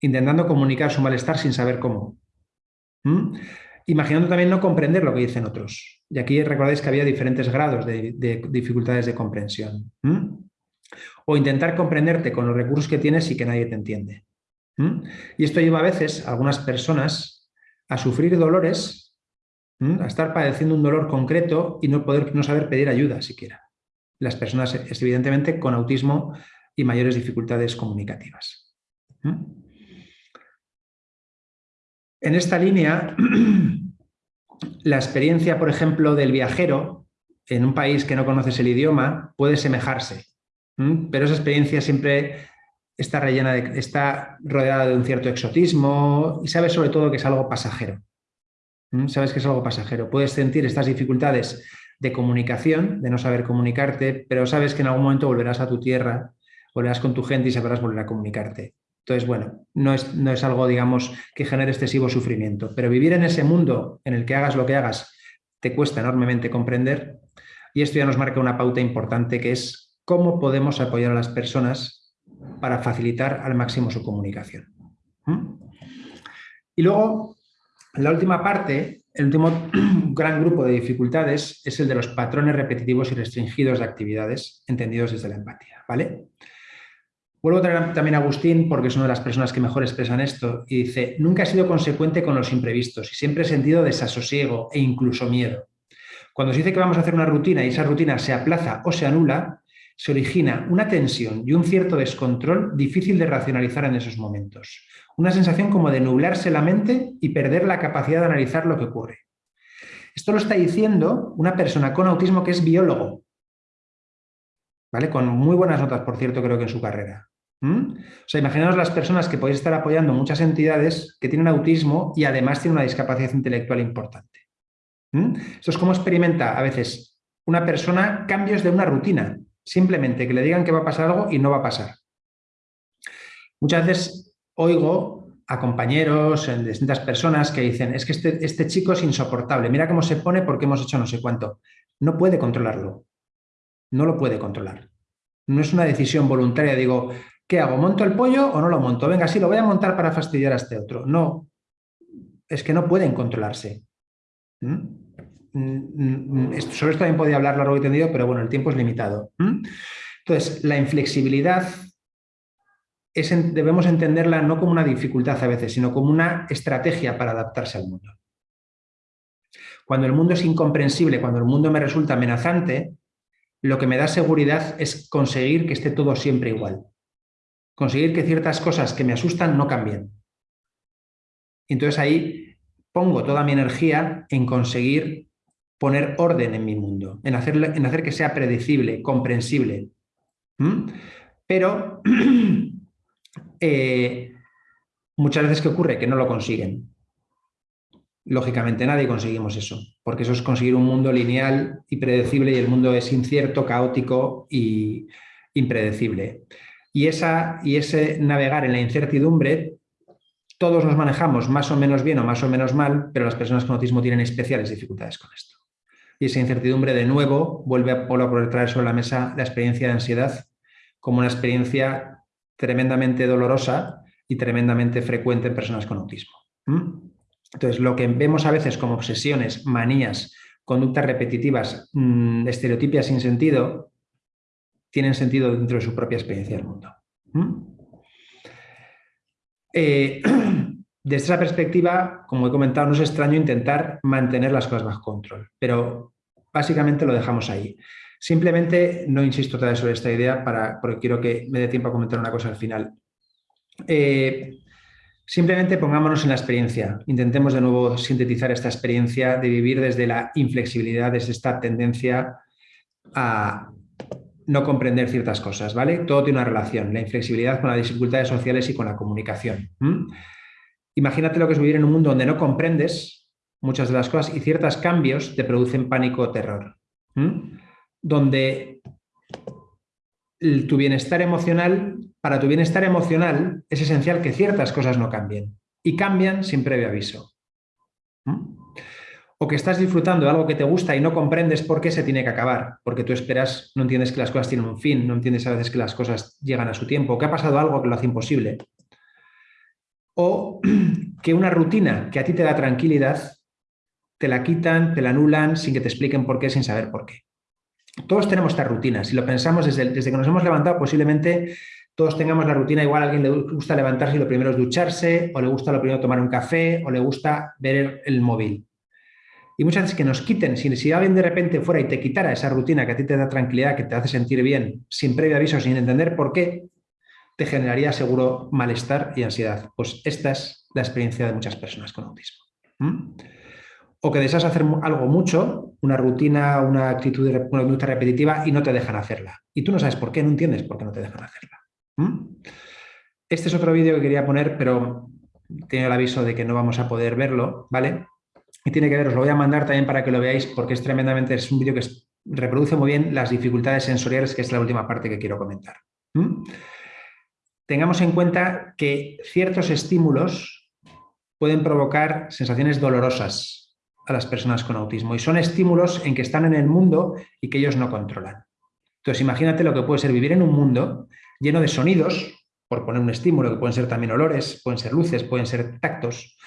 intentando comunicar su malestar sin saber cómo. Imaginando también no comprender lo que dicen otros. Y aquí recordáis que había diferentes grados de, dificultades de comprensión. O intentar comprenderte con los recursos que tienes y que nadie te entiende. Y esto lleva a veces a algunas personas a sufrir dolores, a estar padeciendo un dolor concreto y no, poder, no saber pedir ayuda siquiera. Las personas, evidentemente, con autismo y mayores dificultades comunicativas. En esta línea, la experiencia, por ejemplo, del viajero en un país que no conoces el idioma puede semejarse, pero esa experiencia siempre está, rellena de, está rodeada de un cierto exotismo y sabes sobre todo que es algo pasajero. Sabes que es algo pasajero. Puedes sentir estas dificultades de comunicación, de no saber comunicarte, pero sabes que en algún momento volverás a tu tierra, volverás con tu gente y sabrás volver a comunicarte. Entonces, bueno, no es, no es algo, digamos, que genere excesivo sufrimiento, pero vivir en ese mundo en el que hagas lo que hagas te cuesta enormemente comprender y esto ya nos marca una pauta importante que es cómo podemos apoyar a las personas para facilitar al máximo su comunicación. Y luego, la última parte, el último gran grupo de dificultades es el de los patrones repetitivos y restringidos de actividades entendidos desde la empatía. ¿vale? Vuelvo a traer también a Agustín porque es una de las personas que mejor expresan esto y dice, nunca he sido consecuente con los imprevistos y siempre he sentido desasosiego e incluso miedo. Cuando se dice que vamos a hacer una rutina y esa rutina se aplaza o se anula, se origina una tensión y un cierto descontrol difícil de racionalizar en esos momentos. Una sensación como de nublarse la mente y perder la capacidad de analizar lo que ocurre. Esto lo está diciendo una persona con autismo que es biólogo, ¿vale? Con muy buenas notas, por cierto, creo que en su carrera. ¿Mm? O sea, imaginaos las personas que podéis estar apoyando muchas entidades que tienen autismo y además tienen una discapacidad intelectual importante. ¿Mm? Esto es como experimenta a veces una persona cambios de una rutina. Simplemente que le digan que va a pasar algo y no va a pasar. Muchas veces oigo a compañeros, en distintas personas que dicen es que este, este chico es insoportable, mira cómo se pone porque hemos hecho no sé cuánto. No puede controlarlo. No lo puede controlar. No es una decisión voluntaria, digo, ¿Qué hago? ¿Monto el pollo o no lo monto? Venga, sí, lo voy a montar para fastidiar a este otro. No, es que no pueden controlarse. ¿Mm? Mm, mm, sobre esto también podía hablar largo y tendido, pero bueno, el tiempo es limitado. Entonces, la inflexibilidad debemos entenderla no como una dificultad a veces, sino como una estrategia para adaptarse al mundo. Cuando el mundo es incomprensible, cuando el mundo me resulta amenazante, lo que me da seguridad es conseguir que esté todo siempre igual conseguir que ciertas cosas que me asustan no cambien. Entonces ahí pongo toda mi energía en conseguir poner orden en mi mundo, en hacer, en hacer que sea predecible, comprensible. ¿Mm? Pero eh, muchas veces que ocurre que no lo consiguen. Lógicamente nadie conseguimos eso, porque eso es conseguir un mundo lineal y predecible y el mundo es incierto, caótico y impredecible. Y, esa, y ese navegar en la incertidumbre, todos nos manejamos más o menos bien o más o menos mal, pero las personas con autismo tienen especiales dificultades con esto. Y esa incertidumbre, de nuevo, vuelve a, a traer sobre la mesa la experiencia de ansiedad como una experiencia tremendamente dolorosa y tremendamente frecuente en personas con autismo. Entonces, lo que vemos a veces como obsesiones, manías, conductas repetitivas, mmm, estereotipias sin sentido, tienen sentido dentro de su propia experiencia del mundo. ¿Mm? Eh, desde esa perspectiva, como he comentado, no es extraño intentar mantener las cosas bajo control, pero básicamente lo dejamos ahí. Simplemente no insisto todavía sobre esta idea para, porque quiero que me dé tiempo a comentar una cosa al final. Eh, Simplemente pongámonos en la experiencia. Intentemos de nuevo sintetizar esta experiencia de vivir desde la inflexibilidad, desde esta tendencia a no comprender ciertas cosas, ¿vale? Todo tiene una relación, la inflexibilidad con las dificultades sociales y con la comunicación. Imagínate lo que es vivir en un mundo donde no comprendes muchas de las cosas y ciertos cambios te producen pánico o terror. Donde tu bienestar emocional, para tu bienestar emocional es esencial que ciertas cosas no cambien. Y cambian sin previo aviso. O que estás disfrutando de algo que te gusta y no comprendes por qué se tiene que acabar, porque tú esperas, no entiendes que las cosas tienen un fin, no entiendes a veces que las cosas llegan a su tiempo, que ha pasado algo que lo hace imposible. O que una rutina que a ti te da tranquilidad, te la quitan, te la anulan sin que te expliquen por qué, sin saber por qué. Todos tenemos esta rutina. Si lo pensamos desde, desde que nos hemos levantado, posiblemente todos tengamos la rutina. Igual a alguien le gusta levantarse y lo primero es ducharse, o le gusta lo primero tomar un café, o le gusta ver el móvil. Y muchas veces que nos quiten, si, alguien de repente fuera y te quitara esa rutina que a ti te da tranquilidad, que te hace sentir bien, sin previo aviso, sin entender por qué, te generaría seguro malestar y ansiedad. Pues esta es la experiencia de muchas personas con autismo o que deseas hacer algo mucho, una rutina, una actitud, una conducta repetitiva y no te dejan hacerla. Y tú no sabes por qué, no entiendes por qué no te dejan hacerla. Este es otro vídeo que quería poner, pero tengo el aviso de que no vamos a poder verlo, ¿vale? Y tiene que ver, os lo voy a mandar también para que lo veáis, porque es tremendamente, es un vídeo que reproduce muy bien las dificultades sensoriales, que es la última parte que quiero comentar. Tengamos en cuenta que ciertos estímulos pueden provocar sensaciones dolorosas a las personas con autismo y son estímulos en que están en el mundo y que ellos no controlan. Entonces imagínate lo que puede ser vivir en un mundo lleno de sonidos, por poner un estímulo, que pueden ser también olores, pueden ser luces, pueden ser tactos,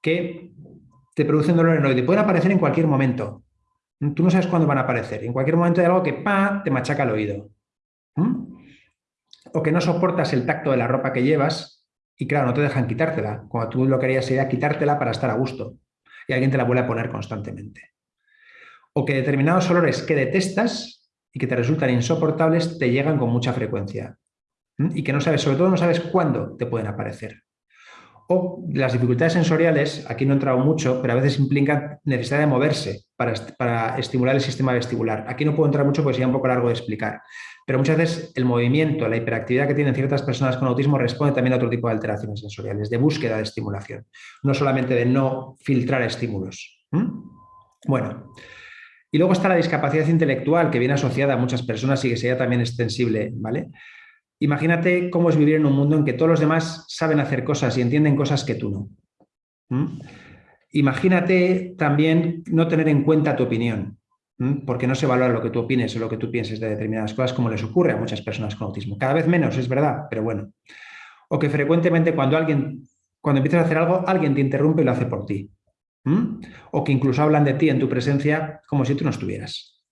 que te producen dolor en el oído y pueden aparecer en cualquier momento. Tú no sabes cuándo van a aparecer. En cualquier momento hay algo que pa, te machaca el oído. O que no soportas el tacto de la ropa que llevas y claro, no te dejan quitártela. Cuando tú lo querías sería quitártela para estar a gusto y alguien te la vuelve a poner constantemente. O que determinados olores que detestas y que te resultan insoportables te llegan con mucha frecuencia y que no sabes, sobre todo no sabes cuándo te pueden aparecer. O las dificultades sensoriales, aquí no he entrado mucho, pero a veces implican necesidad de moverse para, estimular el sistema vestibular. Aquí no puedo entrar mucho porque sería un poco largo de explicar. Pero muchas veces el movimiento, la hiperactividad que tienen ciertas personas con autismo responde también a otro tipo de alteraciones sensoriales, de búsqueda de estimulación, no solamente de no filtrar estímulos. Bueno, y luego está la discapacidad intelectual, que viene asociada a muchas personas y que sería también extensible, ¿vale? Imagínate cómo es vivir en un mundo en que todos los demás saben hacer cosas y entienden cosas que tú no. Imagínate también no tener en cuenta tu opinión porque no se valora lo que tú opines o lo que tú pienses de determinadas cosas como les ocurre a muchas personas con autismo. Cada vez menos, es verdad, pero bueno. O que frecuentemente cuando alguien, cuando empiezas a hacer algo, alguien te interrumpe y lo hace por ti. O que incluso hablan de ti en tu presencia como si tú no estuvieras.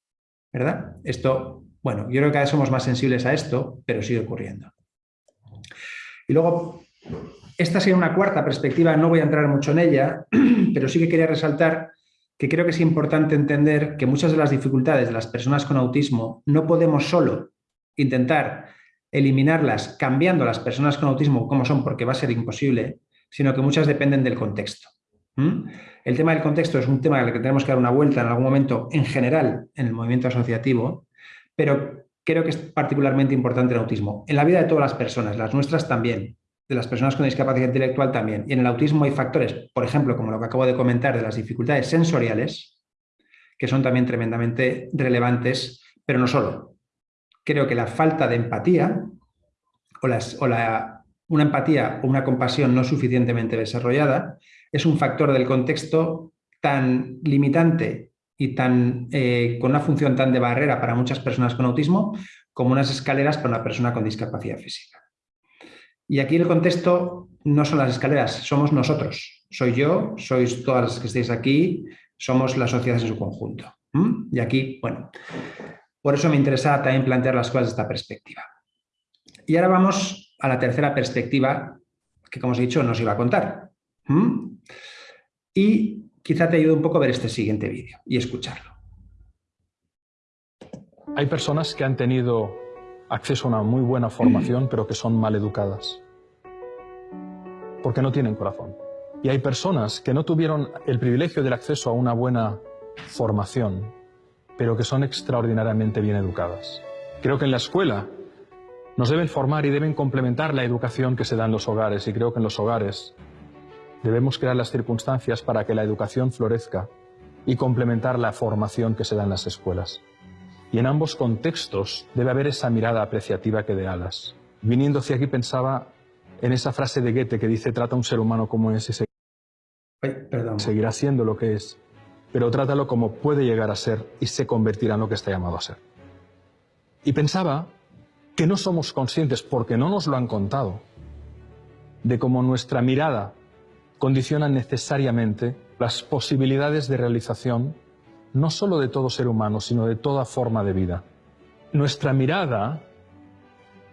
¿Verdad? Esto, bueno, yo creo que cada vez somos más sensibles a esto, pero sigue ocurriendo. Y luego, esta sería una cuarta perspectiva, no voy a entrar mucho en ella, pero sí que quería resaltar que creo que es importante entender que muchas de las dificultades de las personas con autismo no podemos solo intentar eliminarlas cambiando a las personas con autismo como son porque va a ser imposible, sino que muchas dependen del contexto. El tema del contexto es un tema al que tenemos que dar una vuelta en algún momento en general en el movimiento asociativo, pero creo que es particularmente importante el autismo. En la vida de todas las personas, las nuestras también, de las personas con discapacidad intelectual también. Y en el autismo hay factores, por ejemplo, como lo que acabo de comentar, de las dificultades sensoriales, que son también tremendamente relevantes, pero no solo. Creo que la falta de empatía o, o la, una empatía o una compasión no suficientemente desarrollada es un factor del contexto tan limitante y tan, eh, con una función tan de barrera para muchas personas con autismo como unas escaleras para una persona con discapacidad física. Y aquí el contexto no son las escaleras, somos nosotros. Soy yo, sois todas las que estáis aquí, somos la sociedad en su conjunto. Y aquí, bueno, por eso me interesa también plantear las cosas desde esta perspectiva. Y ahora vamos a la tercera perspectiva, que como os he dicho, nos iba a contar. Y quizá te ayude un poco a ver este siguiente vídeo y escucharlo. Hay personas que han tenido acceso a una muy buena formación, pero que son mal educadas. porque no tienen corazón. Y hay personas que no tuvieron el privilegio del acceso a una buena formación, pero que son extraordinariamente bien educadas. Creo que en la escuela nos deben formar y deben complementar la educación que se da en los hogares y creo que en los hogares debemos crear las circunstancias para que la educación florezca y complementar la formación que se da en las escuelas. Y en ambos contextos debe haber esa mirada apreciativa que de alas. Viniendo hacia aquí pensaba en esa frase de Goethe que dice trata a un ser humano como es y seguirá siendo lo que es, pero trátalo como puede llegar a ser y se convertirá en lo que está llamado a ser. Y pensaba que no somos conscientes, porque no nos lo han contado, de cómo nuestra mirada condiciona necesariamente las posibilidades de realización no solo de todo ser humano, sino de toda forma de vida. Nuestra mirada,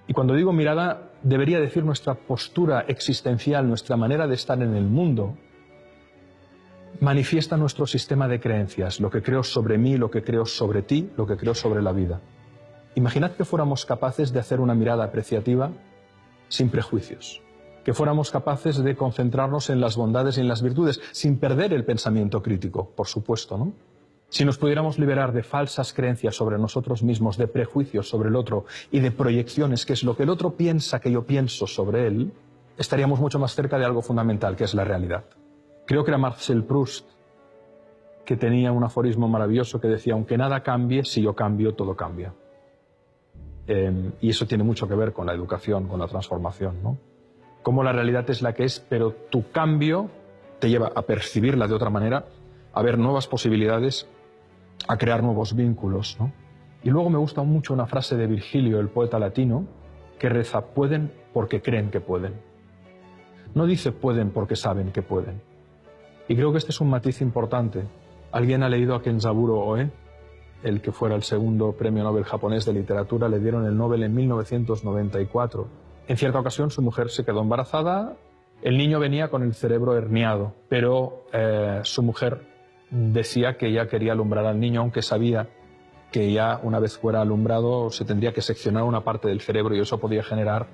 y cuando digo mirada, debería decir nuestra postura existencial, nuestra manera de estar en el mundo, manifiesta nuestro sistema de creencias, lo que creo sobre mí, lo que creo sobre ti, lo que creo sobre la vida. Imaginad que fuéramos capaces de hacer una mirada apreciativa sin prejuicios, que fuéramos capaces de concentrarnos en las bondades y en las virtudes, sin perder el pensamiento crítico, por supuesto, ¿no? Si nos pudiéramos liberar de falsas creencias sobre nosotros mismos, de prejuicios sobre el otro y de proyecciones, que es lo que el otro piensa que yo pienso sobre él, estaríamos mucho más cerca de algo fundamental, que es la realidad. Creo que era Marcel Proust que tenía un aforismo maravilloso que decía, aunque nada cambie, si yo cambio, todo cambia. Em, y eso tiene mucho que ver con la educación, con la transformación, ¿no? Cómo la realidad es la que es, pero tu cambio te lleva a percibirla de otra manera, a ver nuevas posibilidades, a crear nuevos vínculos, ¿no? Y luego me gusta mucho una frase de Virgilio, el poeta latino, que reza, pueden porque creen que pueden. No dice pueden porque saben que pueden. Y creo que este es un matiz importante. ¿Alguien ha leído a Kenzaburo Oe? El que fuera el segundo premio Nobel japonés de literatura, le dieron el Nobel en 1994. En cierta ocasión su mujer se quedó embarazada, el niño venía con el cerebro herniado, pero eh, su mujer decía que ya quería alumbrar al niño, aunque sabía que ya una vez fuera alumbrado se tendría que seccionar una parte del cerebro y eso podía generar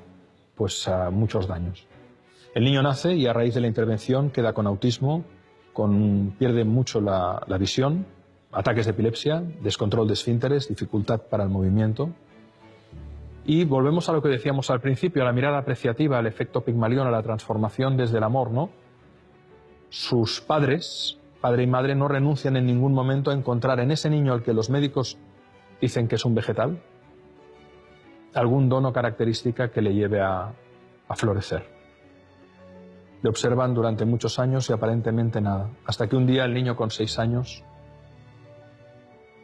pues, muchos daños. El niño nace y a raíz de la intervención queda con autismo, pierde mucho la, visión, ataques de epilepsia, descontrol de esfínteres, dificultad para el movimiento. Y volvemos a lo que decíamos al principio, a la mirada apreciativa, al efecto Pigmalión, a la transformación desde el amor, ¿no? Sus padres, padre y madre, no renuncian en ningún momento a encontrar en ese niño al que los médicos dicen que es un vegetal, algún dono característica que le lleve a florecer. Le observan durante muchos años y aparentemente nada, hasta que un día el niño con seis años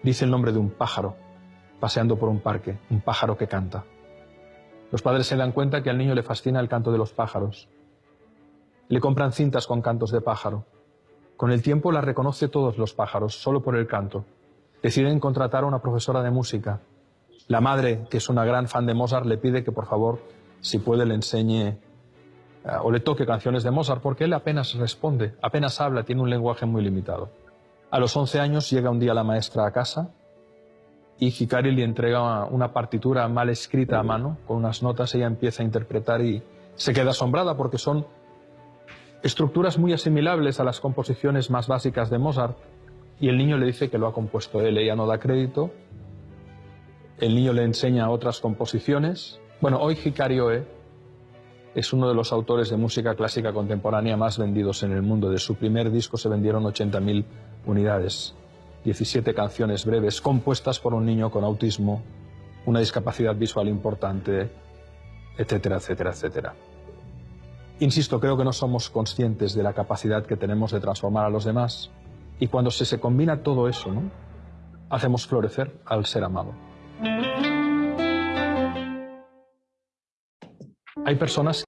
dice el nombre de un pájaro, paseando por un parque, un pájaro que canta. Los padres se dan cuenta que al niño le fascina el canto de los pájaros. Le compran cintas con cantos de pájaro. Con el tiempo la reconoce todos los pájaros, solo por el canto. Deciden contratar a una profesora de música. La madre, que es una gran fan de Mozart, le pide que por favor, si puede, le enseñe eh, o le toque canciones de Mozart, porque él apenas responde, apenas habla, tiene un lenguaje muy limitado. A los 11 años llega un día la maestra a casa y Hikari le entrega una partitura mal escrita a mano, con unas notas, ella empieza a interpretar y se queda asombrada porque son estructuras muy asimilables a las composiciones más básicas de Mozart y el niño le dice que lo ha compuesto él, ella no da crédito, el niño le enseña otras composiciones. Bueno, hoy Hikari Oe es uno de los autores de música clásica contemporánea más vendidos en el mundo. De su primer disco se vendieron 80.000 unidades, 17 canciones breves compuestas por un niño con autismo, una discapacidad visual importante, etcétera, etcétera, etcétera. Insisto, creo que no somos conscientes de la capacidad que tenemos de transformar a los demás y cuando se, se combina todo eso, ¿no? hacemos florecer al ser amado. Hay personas...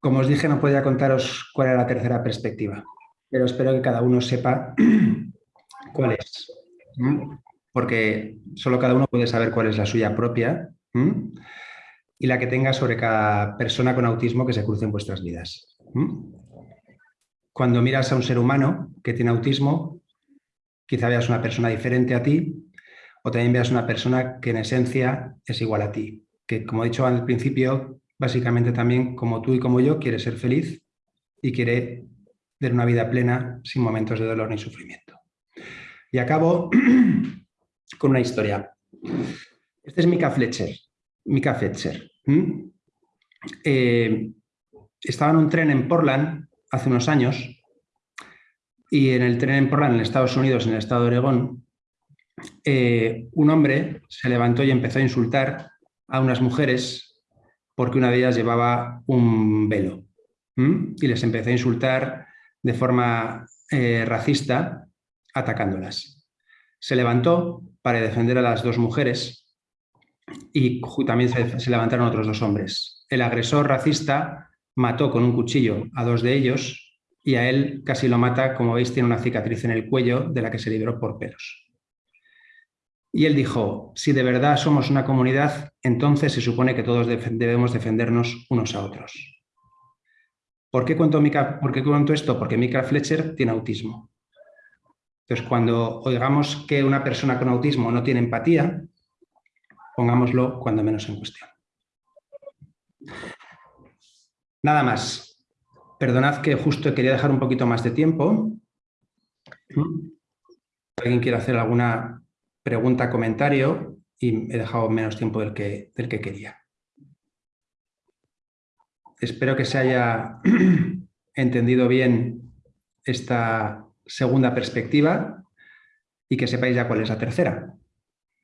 Como os dije, no podía contaros cuál era la tercera perspectiva, pero espero que cada uno sepa cuál es. Porque solo cada uno puede saber cuál es la suya propia y la que tenga sobre cada persona con autismo que se cruce en vuestras vidas. Cuando miras a un ser humano que tiene autismo, quizá veas una persona diferente a ti o también veas una persona que en esencia es igual a ti que como he dicho al principio, básicamente también, como tú y como yo, quiere ser feliz y quiere tener una vida plena sin momentos de dolor ni sufrimiento. Y acabo con una historia. Este es Mika Fletcher. Mika Fletcher. Eh, estaba en un tren en Portland hace unos años y en el tren en Portland, en Estados Unidos, en el estado de Oregón, eh, un hombre se levantó y empezó a insultar a unas mujeres porque una de ellas llevaba un velo y les empezó a insultar de forma eh, racista atacándolas. Se levantó para defender a las dos mujeres y también se, levantaron otros dos hombres. El agresor racista mató con un cuchillo a dos de ellos y a él casi lo mata, como veis tiene una cicatriz en el cuello de la que se libró por pelos. Y él dijo, si de verdad somos una comunidad, entonces se supone que todos debemos defendernos unos a otros. ¿Por qué cuento, ¿Por qué cuento esto? Porque Mika Fletcher tiene autismo. Entonces, cuando oigamos que una persona con autismo no tiene empatía, pongámoslo cuando menos en cuestión. Nada más. Perdonad que justo quería dejar un poquito más de tiempo. ¿Alguien quiere hacer alguna pregunta, comentario? Y he dejado menos tiempo del que, del que quería. Espero que se haya entendido bien esta segunda perspectiva y que sepáis ya cuál es la tercera,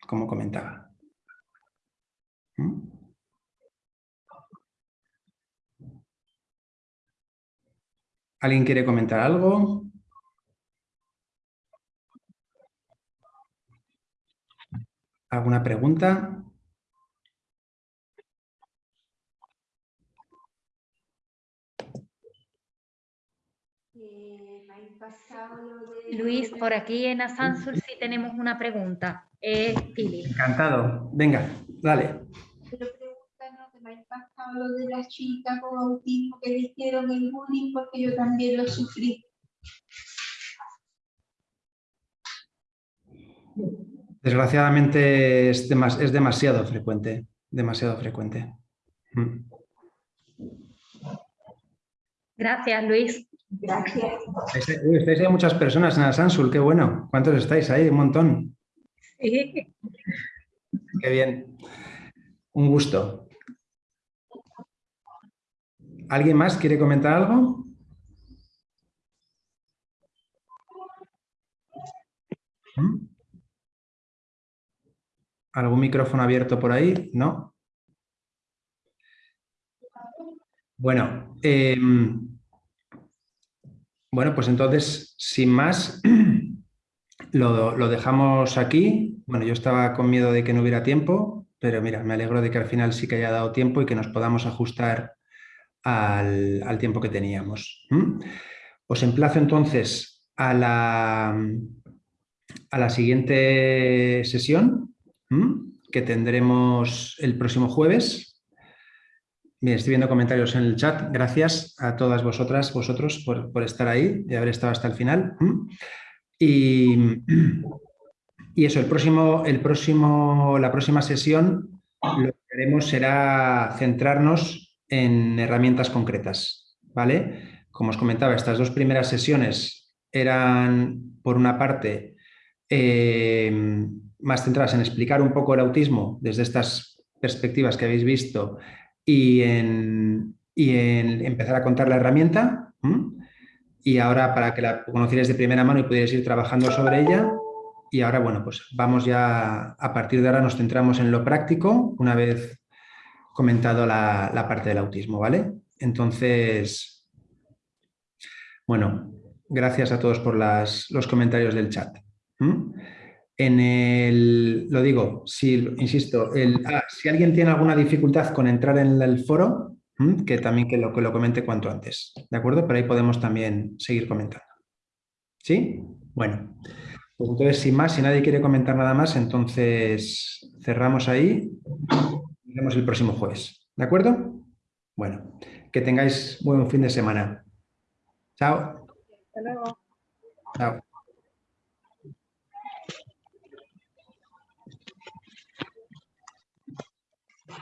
como comentaba. ¿Mm? ¿Alguien quiere comentar algo? ¿Alguna pregunta? Luis, por aquí en Asansul sí tenemos una pregunta. Eh, Encantado. Venga, dale. Pero pregunta, ¿no me ha impactado lo de las chicas con autismo que le hicieron el bullying? Porque yo también lo sufrí. Desgraciadamente es, es demasiado frecuente, demasiado frecuente. Mm. Gracias, Luis. Gracias. Estáis hay muchas personas en Asansul, qué bueno. ¿Cuántos estáis ahí? Un montón. Sí. Qué bien. Un gusto. ¿Alguien más quiere comentar algo? ¿Mm? ¿Algún micrófono abierto por ahí? ¿No? Bueno, eh, bueno, pues entonces, sin más, lo, dejamos aquí. Bueno, yo estaba con miedo de que no hubiera tiempo, pero mira, me alegro de que al final sí que haya dado tiempo y que nos podamos ajustar al, tiempo que teníamos. Os emplazo entonces a la, a la siguiente sesión que tendremos el próximo jueves Bien, estoy viendo comentarios en el chat. Gracias a todas vosotras, vosotros, por, estar ahí y haber estado hasta el final. Y, eso, el próximo, el próximo, la próxima sesión lo que haremos será centrarnos en herramientas concretas. ¿vale? Como os comentaba, estas dos primeras sesiones eran, por una parte, eh, más centradas en explicar un poco el autismo desde estas perspectivas que habéis visto y en, empezar a contar la herramienta. Y ahora para que la conocierais de primera mano y pudierais ir trabajando sobre ella. Y ahora, bueno, pues vamos ya, a partir de ahora nos centramos en lo práctico, una vez comentado la, parte del autismo, ¿vale? Entonces, bueno, gracias a todos por los comentarios del chat. En el, lo digo, si, insisto, el, ah, si alguien tiene alguna dificultad con entrar en el foro, que también que lo, que lo comente cuanto antes, ¿de acuerdo? Pero ahí podemos también seguir comentando. ¿Sí? Bueno, pues entonces sin más, si nadie quiere comentar nada más, entonces cerramos ahí y vemos el próximo jueves. ¿De acuerdo? Bueno, que tengáis buen fin de semana. Chao. Hasta luego. Chao.